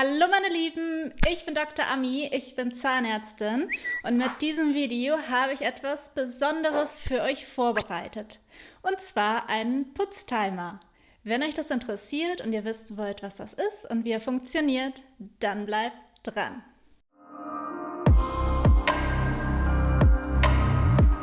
Hallo meine Lieben, ich bin Dr. Ami, ich bin Zahnärztin und mit diesem Video habe ich etwas Besonderes für euch vorbereitet. Und zwar einen Putztimer. Wenn euch das interessiert und ihr wissen wollt, was das ist und wie er funktioniert, dann bleibt dran.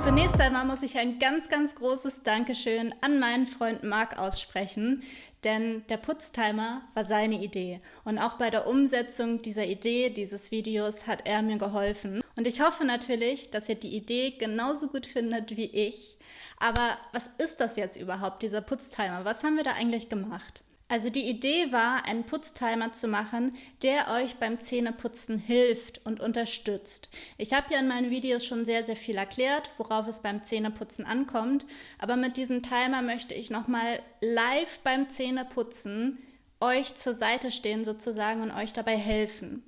Zunächst einmal muss ich ein ganz, ganz großes Dankeschön an meinen Freund Marc aussprechen, denn der Putztimer war seine Idee. Und auch bei der Umsetzung dieser Idee, dieses Videos, hat er mir geholfen. Und ich hoffe natürlich, dass ihr die Idee genauso gut findet wie ich. Aber was ist das jetzt überhaupt, dieser Putztimer? Was haben wir da eigentlich gemacht? Also die Idee war, einen Putztimer zu machen, der euch beim Zähneputzen hilft und unterstützt. Ich habe ja in meinen Videos schon sehr, sehr viel erklärt, worauf es beim Zähneputzen ankommt, aber mit diesem Timer möchte ich nochmal live beim Zähneputzen euch zur Seite stehen sozusagen und euch dabei helfen.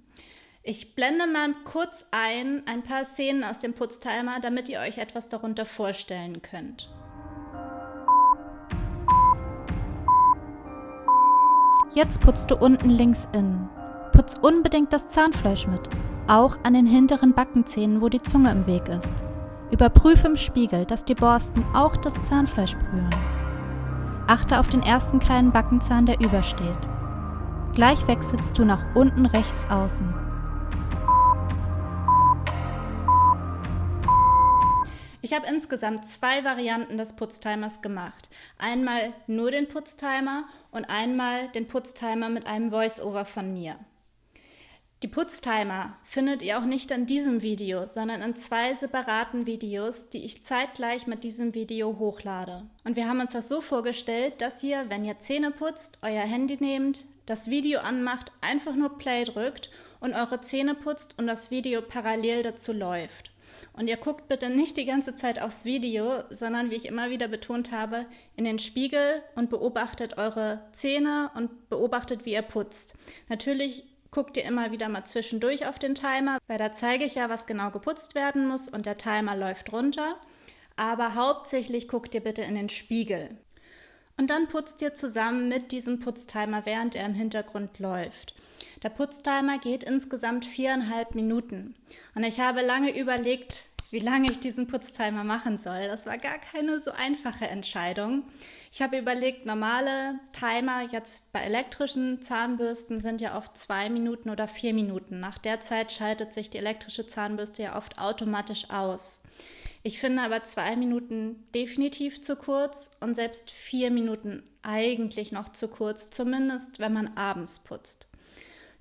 Ich blende mal kurz ein, ein paar Szenen aus dem Putztimer, damit ihr euch etwas darunter vorstellen könnt. Jetzt putzt du unten links innen. Putz unbedingt das Zahnfleisch mit, auch an den hinteren Backenzähnen, wo die Zunge im Weg ist. Überprüfe im Spiegel, dass die Borsten auch das Zahnfleisch berühren. Achte auf den ersten kleinen Backenzahn, der übersteht. Gleich wechselst du nach unten rechts außen. Ich habe insgesamt zwei Varianten des Putztimers gemacht. Einmal nur den Putztimer und einmal den Putztimer mit einem Voice-Over von mir. Die Putztimer findet ihr auch nicht in diesem Video, sondern in zwei separaten Videos, die ich zeitgleich mit diesem Video hochlade. Und wir haben uns das so vorgestellt, dass ihr, wenn ihr Zähne putzt, euer Handy nehmt, das Video anmacht, einfach nur Play drückt und eure Zähne putzt und das Video parallel dazu läuft. Und ihr guckt bitte nicht die ganze Zeit aufs Video, sondern wie ich immer wieder betont habe, in den Spiegel und beobachtet eure Zähne und beobachtet, wie ihr putzt. Natürlich guckt ihr immer wieder mal zwischendurch auf den Timer, weil da zeige ich ja, was genau geputzt werden muss und der Timer läuft runter. Aber hauptsächlich guckt ihr bitte in den Spiegel. Und dann putzt ihr zusammen mit diesem Putztimer, während er im Hintergrund läuft. Der Putztimer geht insgesamt viereinhalb Minuten. Und ich habe lange überlegt, wie lange ich diesen Putztimer machen soll. Das war gar keine so einfache Entscheidung. Ich habe überlegt, normale Timer jetzt bei elektrischen Zahnbürsten sind ja oft zwei Minuten oder vier Minuten. Nach der Zeit schaltet sich die elektrische Zahnbürste ja oft automatisch aus. Ich finde aber zwei Minuten definitiv zu kurz und selbst vier Minuten eigentlich noch zu kurz, zumindest wenn man abends putzt.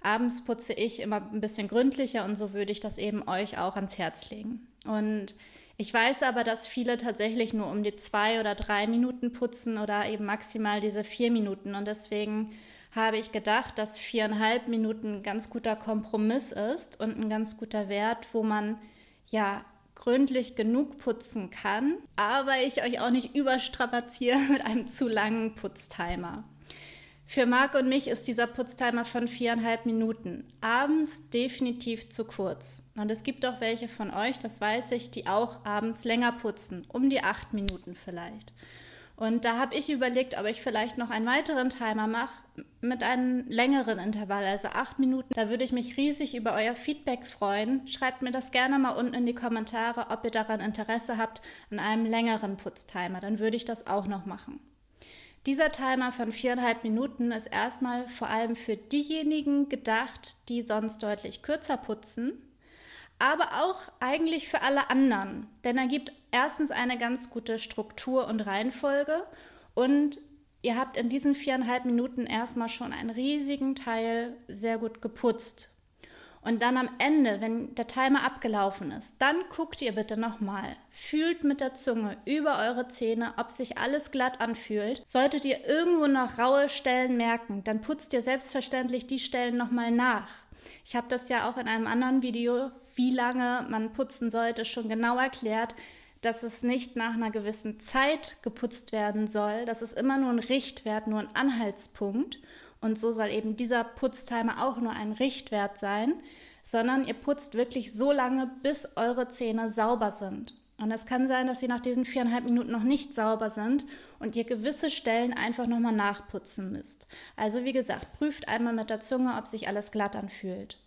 Abends putze ich immer ein bisschen gründlicher und so würde ich das eben euch auch ans Herz legen. Und ich weiß aber, dass viele tatsächlich nur um die zwei oder drei Minuten putzen oder eben maximal diese vier Minuten. Und deswegen habe ich gedacht, dass viereinhalb Minuten ein ganz guter Kompromiss ist und ein ganz guter Wert, wo man ja gründlich genug putzen kann, aber ich euch auch nicht überstrapaziere mit einem zu langen Putztimer. Für Marc und mich ist dieser Putztimer von viereinhalb Minuten abends definitiv zu kurz. Und es gibt auch welche von euch, das weiß ich, die auch abends länger putzen, um die acht Minuten vielleicht. Und da habe ich überlegt, ob ich vielleicht noch einen weiteren Timer mache mit einem längeren Intervall, also acht Minuten. Da würde ich mich riesig über euer Feedback freuen. Schreibt mir das gerne mal unten in die Kommentare, ob ihr daran Interesse habt an einem längeren Putztimer. Dann würde ich das auch noch machen. Dieser Timer von viereinhalb Minuten ist erstmal vor allem für diejenigen gedacht, die sonst deutlich kürzer putzen, aber auch eigentlich für alle anderen, denn er gibt erstens eine ganz gute Struktur und Reihenfolge und ihr habt in diesen viereinhalb Minuten erstmal schon einen riesigen Teil sehr gut geputzt und dann am Ende, wenn der Timer abgelaufen ist, dann guckt ihr bitte nochmal, fühlt mit der Zunge über eure Zähne, ob sich alles glatt anfühlt. Solltet ihr irgendwo noch raue Stellen merken, dann putzt ihr selbstverständlich die Stellen nochmal nach. Ich habe das ja auch in einem anderen Video, wie lange man putzen sollte, schon genau erklärt, dass es nicht nach einer gewissen Zeit geputzt werden soll. Das ist immer nur ein Richtwert, nur ein Anhaltspunkt. Und so soll eben dieser Putztimer auch nur ein Richtwert sein, sondern ihr putzt wirklich so lange, bis eure Zähne sauber sind. Und es kann sein, dass sie nach diesen viereinhalb Minuten noch nicht sauber sind und ihr gewisse Stellen einfach nochmal nachputzen müsst. Also wie gesagt, prüft einmal mit der Zunge, ob sich alles glatt anfühlt.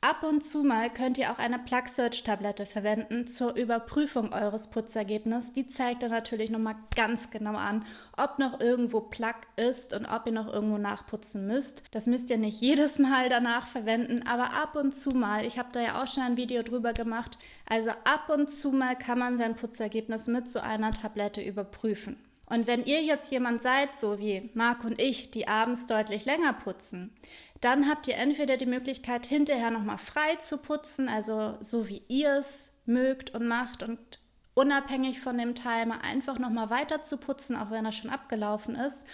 Ab und zu mal könnt ihr auch eine Plug Search Tablette verwenden zur Überprüfung eures Putzergebnisses. Die zeigt dann natürlich nochmal ganz genau an, ob noch irgendwo Plug ist und ob ihr noch irgendwo nachputzen müsst. Das müsst ihr nicht jedes Mal danach verwenden, aber ab und zu mal. Ich habe da ja auch schon ein Video drüber gemacht. Also ab und zu mal kann man sein Putzergebnis mit so einer Tablette überprüfen. Und wenn ihr jetzt jemand seid, so wie Marc und ich, die abends deutlich länger putzen, dann habt ihr entweder die Möglichkeit, hinterher nochmal frei zu putzen, also so wie ihr es mögt und macht und unabhängig von dem Timer einfach nochmal weiter zu putzen, auch wenn er schon abgelaufen ist.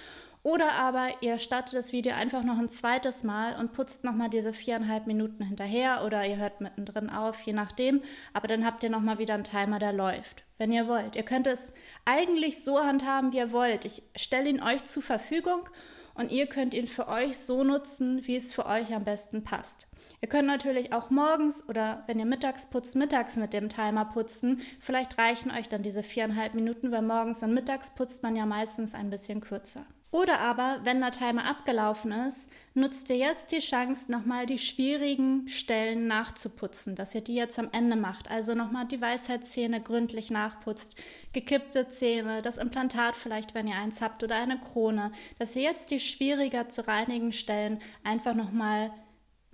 Oder aber ihr startet das Video einfach noch ein zweites Mal und putzt nochmal diese viereinhalb Minuten hinterher oder ihr hört mittendrin auf, je nachdem. Aber dann habt ihr nochmal wieder einen Timer, der läuft, wenn ihr wollt. Ihr könnt es eigentlich so handhaben, wie ihr wollt. Ich stelle ihn euch zur Verfügung und ihr könnt ihn für euch so nutzen, wie es für euch am besten passt. Ihr könnt natürlich auch morgens oder wenn ihr mittags putzt, mittags mit dem Timer putzen. Vielleicht reichen euch dann diese viereinhalb Minuten, weil morgens und mittags putzt man ja meistens ein bisschen kürzer. Oder aber, wenn der Timer abgelaufen ist, nutzt ihr jetzt die Chance, nochmal die schwierigen Stellen nachzuputzen, dass ihr die jetzt am Ende macht. Also nochmal die Weisheitszähne gründlich nachputzt, gekippte Zähne, das Implantat vielleicht, wenn ihr eins habt, oder eine Krone, dass ihr jetzt die schwieriger zu reinigen Stellen einfach nochmal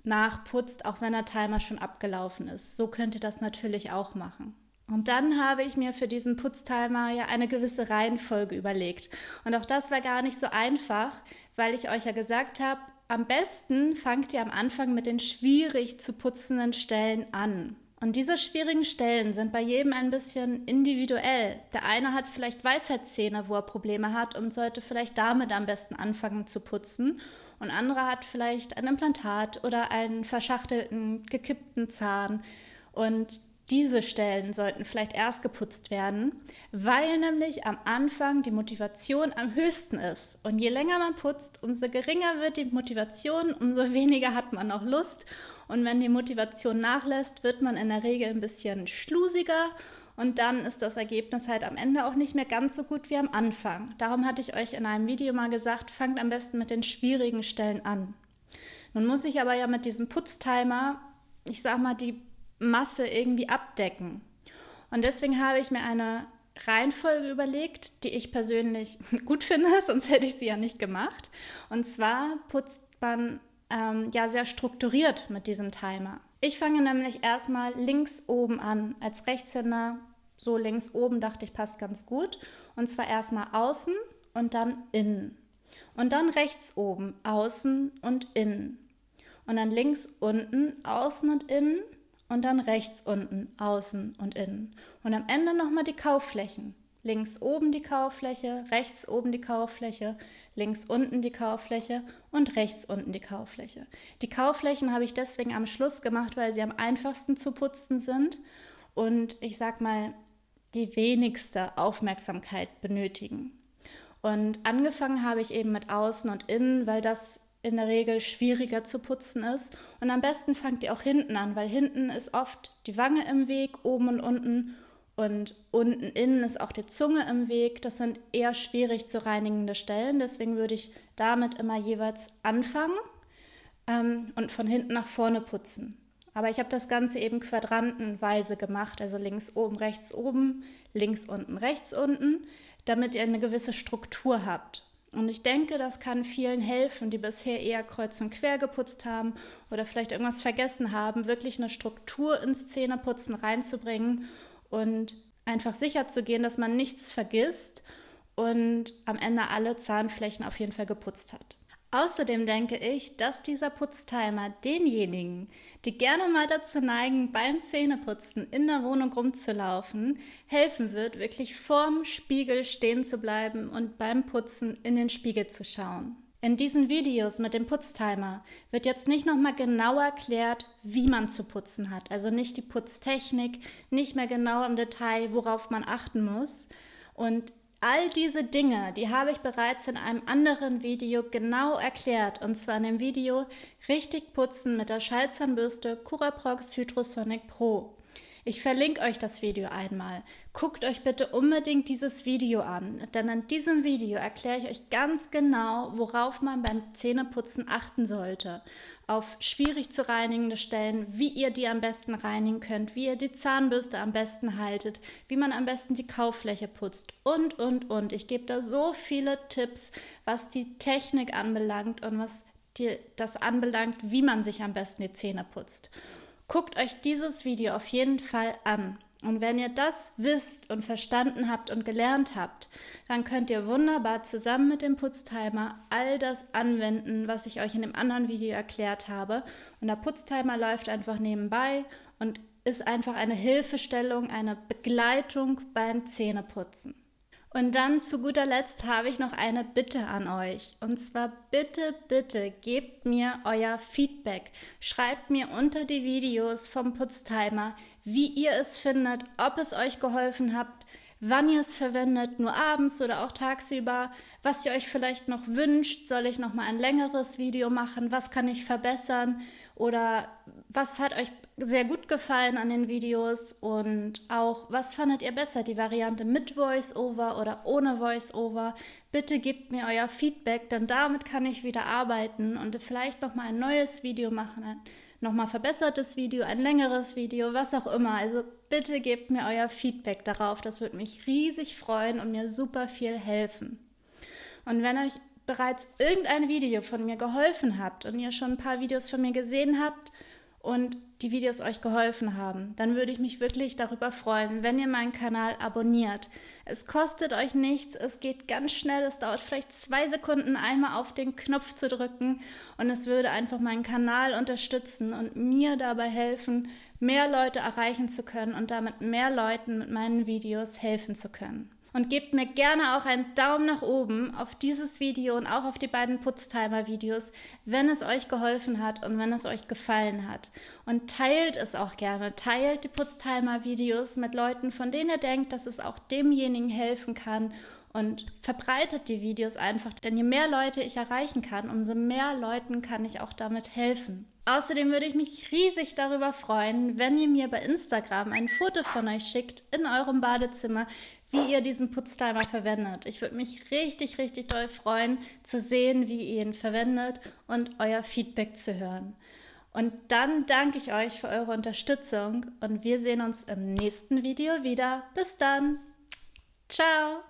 nachputzt, auch wenn der Timer schon abgelaufen ist. So könnt ihr das natürlich auch machen. Und dann habe ich mir für diesen Putztimer ja eine gewisse Reihenfolge überlegt. Und auch das war gar nicht so einfach, weil ich euch ja gesagt habe, am besten fangt ihr am Anfang mit den schwierig zu putzenden Stellen an. Und diese schwierigen Stellen sind bei jedem ein bisschen individuell. Der eine hat vielleicht Weisheitszähne, wo er Probleme hat und sollte vielleicht damit am besten anfangen zu putzen. Und andere hat vielleicht ein Implantat oder einen verschachtelten, gekippten Zahn. Und diese Stellen sollten vielleicht erst geputzt werden, weil nämlich am Anfang die Motivation am höchsten ist. Und je länger man putzt, umso geringer wird die Motivation, umso weniger hat man auch Lust. Und wenn die Motivation nachlässt, wird man in der Regel ein bisschen schlusiger und dann ist das Ergebnis halt am Ende auch nicht mehr ganz so gut wie am Anfang. Darum hatte ich euch in einem Video mal gesagt, fangt am besten mit den schwierigen Stellen an. Nun muss ich aber ja mit diesem Putztimer, ich sag mal, die Masse irgendwie abdecken. Und deswegen habe ich mir eine Reihenfolge überlegt, die ich persönlich gut finde, sonst hätte ich sie ja nicht gemacht. Und zwar putzt man ähm, ja sehr strukturiert mit diesem Timer. Ich fange nämlich erstmal links oben an. Als Rechtshänder so links oben dachte ich, passt ganz gut. Und zwar erstmal außen und dann innen. Und dann rechts oben außen und innen. Und dann links unten außen und innen und dann rechts unten, außen und innen. Und am Ende nochmal die Kaufflächen. Links oben die Kauffläche, rechts oben die Kauffläche, links unten die Kauffläche und rechts unten die Kauffläche. Die Kaufflächen habe ich deswegen am Schluss gemacht, weil sie am einfachsten zu putzen sind und ich sag mal die wenigste Aufmerksamkeit benötigen. Und angefangen habe ich eben mit außen und innen, weil das in der Regel schwieriger zu putzen ist. Und am besten fangt ihr auch hinten an, weil hinten ist oft die Wange im Weg, oben und unten. Und unten innen ist auch die Zunge im Weg. Das sind eher schwierig zu reinigende Stellen. Deswegen würde ich damit immer jeweils anfangen ähm, und von hinten nach vorne putzen. Aber ich habe das Ganze eben quadrantenweise gemacht, also links oben, rechts oben, links unten, rechts unten, damit ihr eine gewisse Struktur habt. Und ich denke, das kann vielen helfen, die bisher eher kreuz und quer geputzt haben oder vielleicht irgendwas vergessen haben, wirklich eine Struktur ins Zähneputzen reinzubringen und einfach sicher zu gehen, dass man nichts vergisst und am Ende alle Zahnflächen auf jeden Fall geputzt hat. Außerdem denke ich, dass dieser Putztimer denjenigen, die gerne mal dazu neigen, beim Zähneputzen in der Wohnung rumzulaufen, helfen wird, wirklich vorm Spiegel stehen zu bleiben und beim Putzen in den Spiegel zu schauen. In diesen Videos mit dem Putztimer wird jetzt nicht nochmal genau erklärt, wie man zu putzen hat. Also nicht die Putztechnik, nicht mehr genau im Detail, worauf man achten muss. Und All diese Dinge, die habe ich bereits in einem anderen Video genau erklärt, und zwar in dem Video Richtig putzen mit der Schallzahnbürste Curaprox Hydrosonic Pro. Ich verlinke euch das Video einmal. Guckt euch bitte unbedingt dieses Video an, denn in diesem Video erkläre ich euch ganz genau, worauf man beim Zähneputzen achten sollte. Auf schwierig zu reinigende Stellen, wie ihr die am besten reinigen könnt, wie ihr die Zahnbürste am besten haltet, wie man am besten die Kauffläche putzt und, und, und. Ich gebe da so viele Tipps, was die Technik anbelangt und was die, das anbelangt, wie man sich am besten die Zähne putzt. Guckt euch dieses Video auf jeden Fall an. Und wenn ihr das wisst und verstanden habt und gelernt habt, dann könnt ihr wunderbar zusammen mit dem Putztimer all das anwenden, was ich euch in dem anderen Video erklärt habe. Und der Putztimer läuft einfach nebenbei und ist einfach eine Hilfestellung, eine Begleitung beim Zähneputzen. Und dann zu guter Letzt habe ich noch eine Bitte an euch. Und zwar bitte, bitte gebt mir euer Feedback. Schreibt mir unter die Videos vom Putztimer, wie ihr es findet, ob es euch geholfen habt, wann ihr es verwendet, nur abends oder auch tagsüber, was ihr euch vielleicht noch wünscht, soll ich noch mal ein längeres Video machen, was kann ich verbessern oder was hat euch sehr gut gefallen an den Videos und auch, was fandet ihr besser, die Variante mit Voice-Over oder ohne Voice-Over? Bitte gebt mir euer Feedback, denn damit kann ich wieder arbeiten und vielleicht nochmal ein neues Video machen, ein nochmal verbessertes Video, ein längeres Video, was auch immer. Also bitte gebt mir euer Feedback darauf, das würde mich riesig freuen und mir super viel helfen. Und wenn euch bereits irgendein Video von mir geholfen habt und ihr schon ein paar Videos von mir gesehen habt, und die Videos euch geholfen haben, dann würde ich mich wirklich darüber freuen, wenn ihr meinen Kanal abonniert. Es kostet euch nichts, es geht ganz schnell, es dauert vielleicht zwei Sekunden einmal auf den Knopf zu drücken und es würde einfach meinen Kanal unterstützen und mir dabei helfen, mehr Leute erreichen zu können und damit mehr Leuten mit meinen Videos helfen zu können. Und gebt mir gerne auch einen Daumen nach oben auf dieses Video und auch auf die beiden Putztimer-Videos, wenn es euch geholfen hat und wenn es euch gefallen hat. Und teilt es auch gerne. Teilt die Putztimer-Videos mit Leuten, von denen ihr denkt, dass es auch demjenigen helfen kann und verbreitet die Videos einfach, denn je mehr Leute ich erreichen kann, umso mehr Leuten kann ich auch damit helfen. Außerdem würde ich mich riesig darüber freuen, wenn ihr mir bei Instagram ein Foto von euch schickt in eurem Badezimmer, wie ihr diesen Putztimer verwendet. Ich würde mich richtig, richtig doll freuen, zu sehen, wie ihr ihn verwendet und euer Feedback zu hören. Und dann danke ich euch für eure Unterstützung und wir sehen uns im nächsten Video wieder. Bis dann. Ciao.